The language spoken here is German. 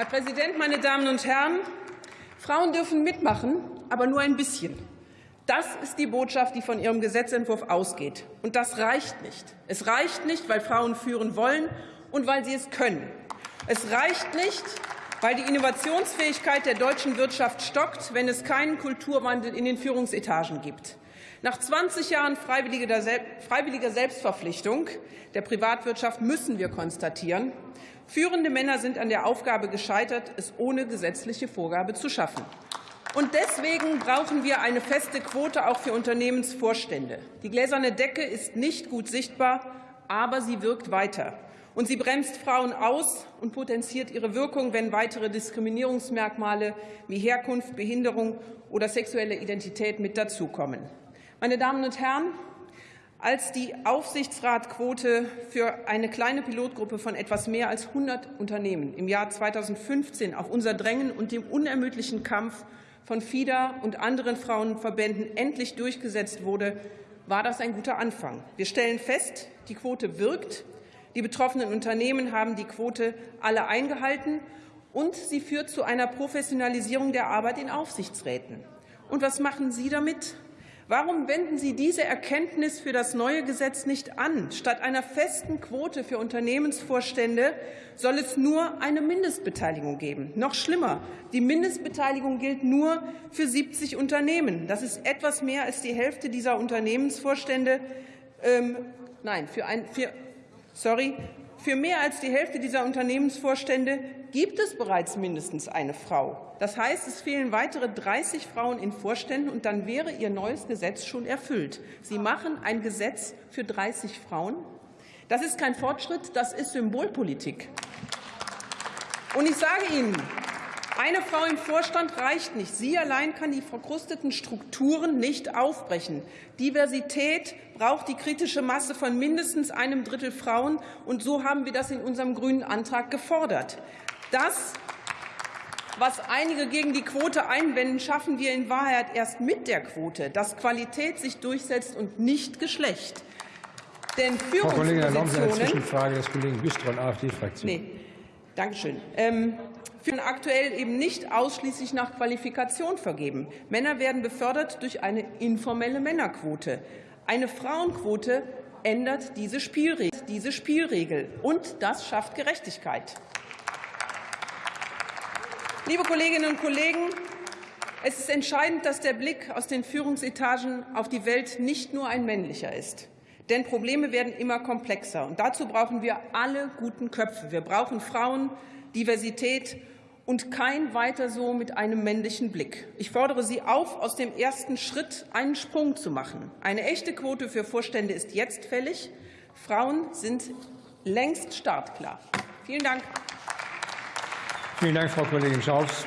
Herr Präsident, meine Damen und Herren! Frauen dürfen mitmachen, aber nur ein bisschen. Das ist die Botschaft, die von Ihrem Gesetzentwurf ausgeht. Und das reicht nicht. Es reicht nicht, weil Frauen führen wollen und weil sie es können. Es reicht nicht, weil die Innovationsfähigkeit der deutschen Wirtschaft stockt, wenn es keinen Kulturwandel in den Führungsetagen gibt. Nach 20 Jahren freiwilliger Selbstverpflichtung der Privatwirtschaft müssen wir konstatieren, führende Männer sind an der Aufgabe gescheitert, es ohne gesetzliche Vorgabe zu schaffen. Und deswegen brauchen wir eine feste Quote auch für Unternehmensvorstände. Die gläserne Decke ist nicht gut sichtbar, aber sie wirkt weiter. Und sie bremst Frauen aus und potenziert ihre Wirkung, wenn weitere Diskriminierungsmerkmale wie Herkunft, Behinderung oder sexuelle Identität mit dazukommen. Meine Damen und Herren, als die Aufsichtsratquote für eine kleine Pilotgruppe von etwas mehr als 100 Unternehmen im Jahr 2015 auf unser Drängen und dem unermüdlichen Kampf von FIDA und anderen Frauenverbänden endlich durchgesetzt wurde, war das ein guter Anfang. Wir stellen fest, die Quote wirkt. Die betroffenen Unternehmen haben die Quote alle eingehalten, und sie führt zu einer Professionalisierung der Arbeit in Aufsichtsräten. Und was machen Sie damit? Warum wenden Sie diese Erkenntnis für das neue Gesetz nicht an? Statt einer festen Quote für Unternehmensvorstände soll es nur eine Mindestbeteiligung geben. Noch schlimmer, die Mindestbeteiligung gilt nur für 70 Unternehmen. Das ist etwas mehr als die Hälfte dieser Unternehmensvorstände. Ähm, nein, für ein, für, sorry, für mehr als die Hälfte dieser Unternehmensvorstände gibt es bereits mindestens eine Frau. Das heißt, es fehlen weitere 30 Frauen in Vorständen, und dann wäre Ihr neues Gesetz schon erfüllt. Sie machen ein Gesetz für 30 Frauen. Das ist kein Fortschritt, das ist Symbolpolitik. Und ich sage Ihnen, eine Frau im Vorstand reicht nicht. Sie allein kann die verkrusteten Strukturen nicht aufbrechen. Diversität braucht die kritische Masse von mindestens einem Drittel Frauen. Und so haben wir das in unserem grünen Antrag gefordert. Das, was einige gegen die Quote einwenden, schaffen wir in Wahrheit erst mit der Quote, dass Qualität sich durchsetzt und nicht Geschlecht. Denn Frau Kollegin, erlauben Sie eine Zwischenfrage des Kollegen Wüstrow, AfD-Fraktion. Nee. Dankeschön. Ähm, führen aktuell eben nicht ausschließlich nach Qualifikation vergeben. Männer werden befördert durch eine informelle Männerquote. Eine Frauenquote ändert diese Spielregel, diese Spielregel, und das schafft Gerechtigkeit. Liebe Kolleginnen und Kollegen, es ist entscheidend, dass der Blick aus den Führungsetagen auf die Welt nicht nur ein männlicher ist. Denn Probleme werden immer komplexer. Und dazu brauchen wir alle guten Köpfe. Wir brauchen Frauen, Diversität und kein weiter so mit einem männlichen Blick. Ich fordere Sie auf, aus dem ersten Schritt einen Sprung zu machen. Eine echte Quote für Vorstände ist jetzt fällig. Frauen sind längst startklar. Vielen Dank. Vielen Dank, Frau Kollegin Schaus.